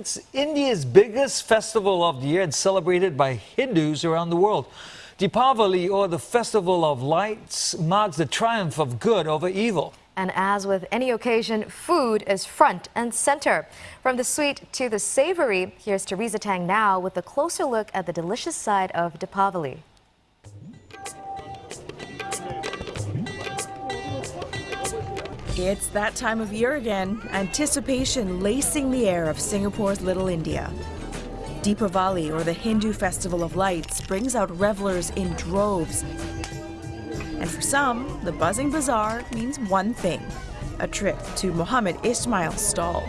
It's India's biggest festival of the year and celebrated by Hindus around the world. Deepavali, or the Festival of Lights, marks the triumph of good over evil. And as with any occasion, food is front and center. From the sweet to the savory, here's Teresa Tang now with a closer look at the delicious side of Deepavali. It's that time of year again, anticipation lacing the air of Singapore's Little India. Deepavali, or the Hindu Festival of Lights, brings out revelers in droves. And for some, the buzzing bazaar means one thing a trip to Mohammed Ismail's stall.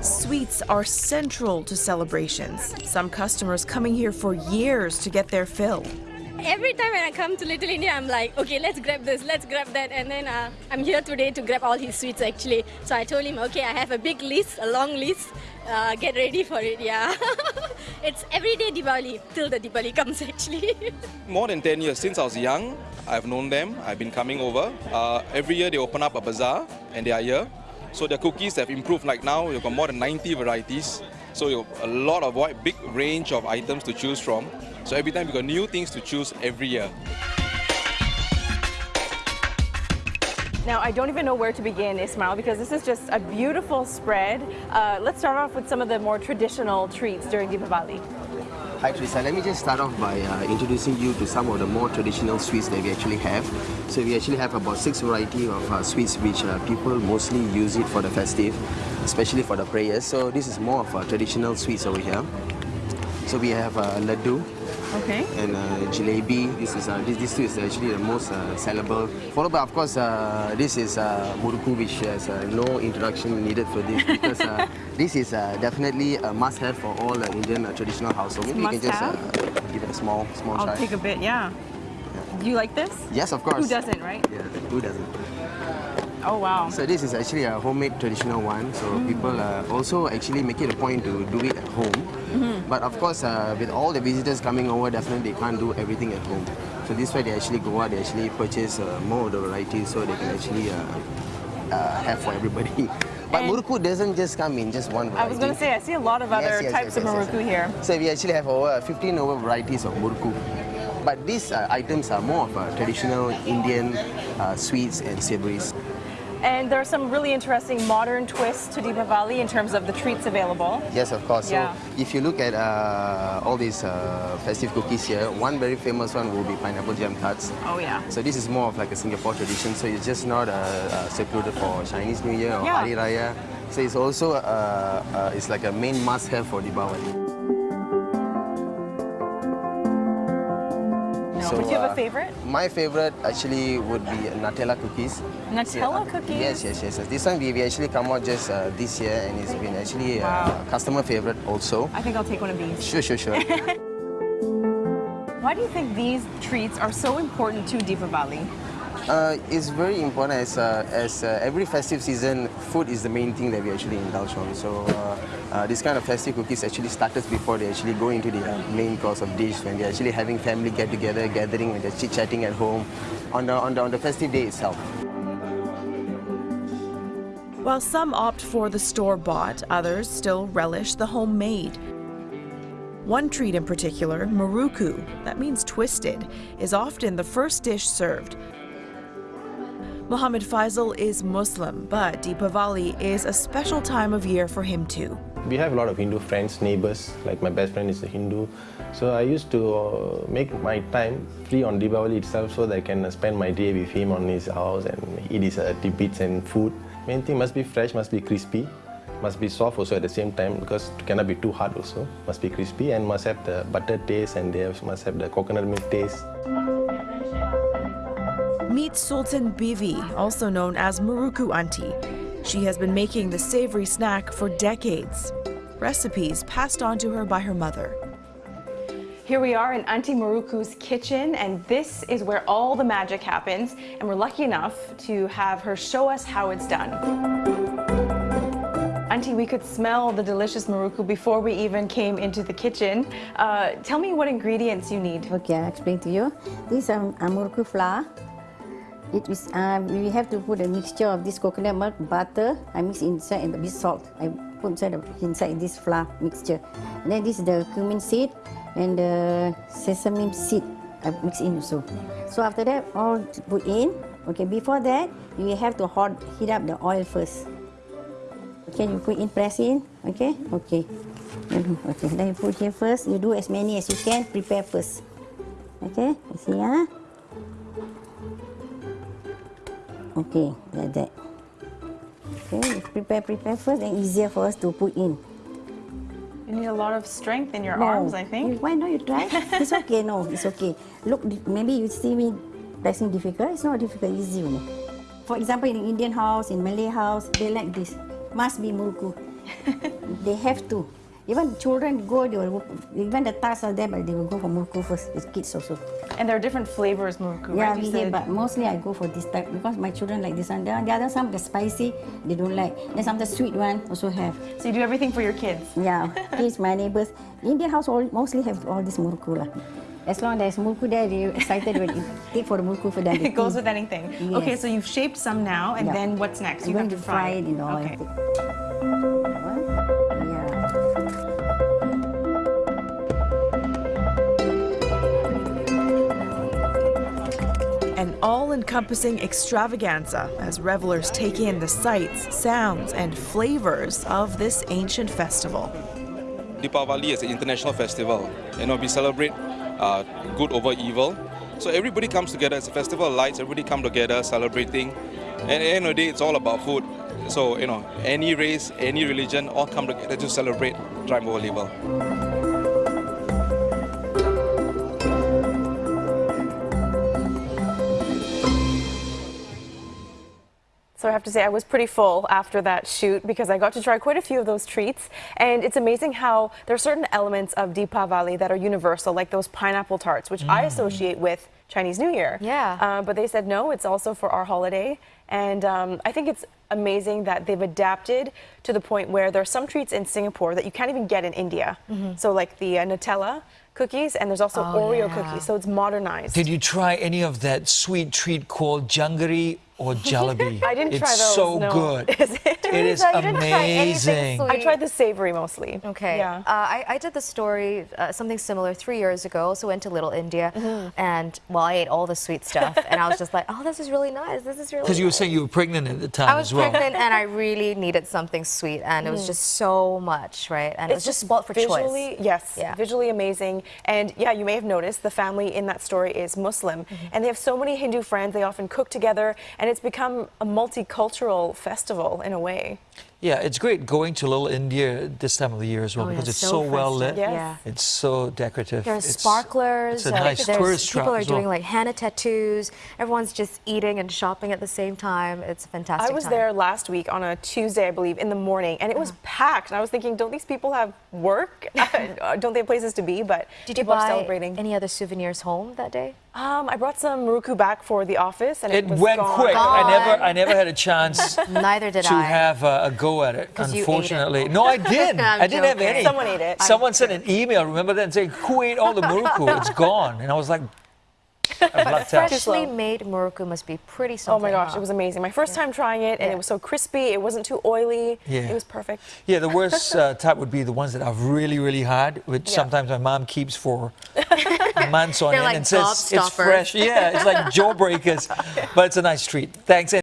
Sweets are central to celebrations, some customers coming here for years to get their fill every time when I come to Little India, I'm like, okay, let's grab this, let's grab that. And then uh, I'm here today to grab all his sweets actually. So I told him, okay, I have a big list, a long list. Uh, get ready for it, yeah. it's everyday Diwali till the Diwali comes actually. More than 10 years since I was young, I've known them. I've been coming over. Uh, every year they open up a bazaar and they are here. So their cookies have improved. Like now, you've got more than 90 varieties. So you have a lot of wide, big range of items to choose from. So every time we got new things to choose every year. Now, I don't even know where to begin, Ismail, because this is just a beautiful spread. Uh, let's start off with some of the more traditional treats during Deepavali. Hi Teresa, let me just start off by uh, introducing you to some of the more traditional sweets that we actually have. So we actually have about six variety of uh, sweets which uh, people mostly use it for the festive, especially for the prayers. So this is more of a traditional sweets over here. So we have uh, laddu, Okay. And uh, jalebi, this is uh, this, this two is actually the most uh, sellable. Followed by, of course, uh, this is uh, muruku, which has uh, no introduction needed for this because uh, this is uh, definitely a must-have for all uh, Indian uh, traditional households. Maybe you can just uh, give it a small, small I'll try. take a bit, yeah. yeah. Do you like this? Yes, of course. Who doesn't, right? Yeah, who doesn't? Oh wow. So this is actually a homemade traditional one. So mm. people uh, also actually make it a point to do it at home. Mm -hmm. But of course, uh, with all the visitors coming over, definitely they can't do everything at home. So this way they actually go out, they actually purchase uh, more of the varieties so they can actually uh, uh, have for everybody. But and muruku doesn't just come in just one variety. I was going to say, I see a lot of other yes, yes, types yes, of muruku here. So we actually have over 15 over varieties of muruku. But these uh, items are more of traditional Indian sweets and savories. And there are some really interesting modern twists to Deepavali in terms of the treats available. Yes, of course. Yeah. So if you look at uh, all these uh, festive cookies here, one very famous one will be pineapple jam tarts. Oh yeah. So this is more of like a Singapore tradition. So it's just not uh, uh secluded for Chinese New Year or yeah. Hari Raya. So it's also uh, uh, it's like a main must-have for Deepavali. So, but do you have a uh, favorite? My favorite actually would be Nutella cookies. Nutella cookies? Yes, yes, yes. This one we, we actually come out just uh, this year and it's been actually uh, wow. a customer favorite also. I think I'll take one of these. Sure, sure, sure. Why do you think these treats are so important to Deepavali? Uh, it's very important as, uh, as uh, every festive season, food is the main thing that we actually indulge on. So uh, uh, this kind of festive cookies actually started before they actually go into the main course of dish when they're actually having family get together, gathering and they're chit-chatting at home on the, on, the, on the festive day itself. While some opt for the store-bought, others still relish the homemade. One treat in particular, muruku, that means twisted, is often the first dish served, Muhammad Faisal is Muslim, but Deepavali is a special time of year for him too. We have a lot of Hindu friends, neighbors, like my best friend is a Hindu. So I used to uh, make my time free on Deepavali itself so that I can spend my day with him on his house and eat his uh, tidbits and food. Main thing must be fresh, must be crispy, must be soft also at the same time because it cannot be too hard also. Must be crispy and must have the butter taste and they must have the coconut milk taste. Meet Sultan Bivi, also known as Muruku Auntie. She has been making the savory snack for decades. Recipes passed on to her by her mother. Here we are in Auntie Muruku's kitchen, and this is where all the magic happens, and we're lucky enough to have her show us how it's done. Auntie, we could smell the delicious Muruku before we even came into the kitchen. Uh, tell me what ingredients you need. Okay, I'll explain to you. This is um, Muruku flour, It is, uh, we have to put a mixture of this coconut milk, butter. I mix inside and a bit salt. I put inside, the, inside this flour mixture. And then this is the cumin seed and the sesame seed. I mix in also. So after that, all put in. Okay, before that, you have to hot, heat up the oil first. Okay, you put in, press in. Okay, okay. Okay, then you put here first. You do as many as you can. Prepare first. Okay, see, ah. Okay, like that. Okay, prepare, prepare first, then easier for us to put in. You need a lot of strength in your No. arms, I think. Why not you try? it's okay, no, it's okay. Look, maybe you see me pressing difficult. It's not difficult, easy. You know. For example, in Indian house, in Malay house, they like this. Must be muruku. they have to. Even children go, they will, even the tasks are there, but they will go for muruku first. the kids also. And there are different flavors, muruku, Yeah, right? we said- but mostly I go for this type because my children like this one. The the other some the spicy, they don't like. Then some the sweet one also have. So you do everything for your kids. Yeah, kids, my neighbors. Indian house all, mostly have all this muruku lah. As long as there's muruku there, they're excited when you take for the muruku for them. It goes with anything. Okay, so you've shaped some now, and Yeah. then what's next? You have to to fry it in oil. Okay. An all encompassing extravaganza as revelers take in the sights, sounds, and flavors of this ancient festival. Deepavali is an international festival. You know, we celebrate uh, good over evil. So everybody comes together. It's a festival of lights. Everybody come together celebrating. And at the end of the day, it's all about food. So you know, any race, any religion, all come together to celebrate triumph over evil. So I have to say, I was pretty full after that shoot because I got to try quite a few of those treats. And it's amazing how there are certain elements of Deepavali that are universal, like those pineapple tarts, which I associate with Chinese New Year. Yeah. Uh, but they said no, it's also for our holiday. And um, I think it's amazing that they've adapted to the point where there are some treats in Singapore that you can't even get in India. So, like the uh, Nutella cookies, and there's also Oh, Oreo yeah. cookies. So it's modernized. Did you try any of that sweet treat called janggery or jalebi? I didn't it's try those. so no. good. Is it? It is So didn't try anything amazing. I tried the savory mostly. Okay. Yeah. Uh, I, I did the story, uh, something similar, three years ago. Also went to Little India, Mm-hmm. and well, I ate all the sweet stuff, and I was just like, oh, this is really nice. This is really. Because you were nice." saying you were pregnant at the time I was well. pregnant, and I really needed something sweet, and it was just so much, right? And it was just spoiled for visually, choice. yes, Yeah. visually amazing. And yeah, you may have noticed the family in that story is Muslim, Mm-hmm. and they have so many Hindu friends. They often cook together, and it's become a multicultural festival in a way. Yeah, it's great going to Little India this time of the year as well Oh, yeah, because it's so so, well lit. festive, Yes. yeah. It's so decorative. There are It's- sparklers. It's a uh, nice there's- tourist trap People are as well. doing like henna tattoos. Everyone's just eating and shopping at the same time. It's a fantastic. I was time. there last week on a Tuesday, I believe, in the morning, and it was packed. And I was thinking, don't these people have work? don't they have places to be? But Did you people are buy celebrating. any other souvenirs home that day? Um, I brought some Muruku back for the office, and it, It was went gone. quick. I never, I never had a chance Neither did to I. have a, a go at it. 'Cause you ate it. Unfortunately, no, I did. I'm I didn't have joking. any. Someone ate it. Someone sent an email. Remember that, saying, "Who ate all the muruku? It's gone." And I was like, I. Freshly made muruku must be pretty Oh something. my gosh, huh? it was amazing. My first time trying it, and Yeah. it was so crispy. It wasn't too oily. Yeah. It was perfect. Yeah, the worst uh, type would be the ones that are really, really hard, which Yeah. sometimes my mom keeps for months on end like and says it's fresh. Yeah, it's like jawbreakers, but it's a nice treat. Thanks.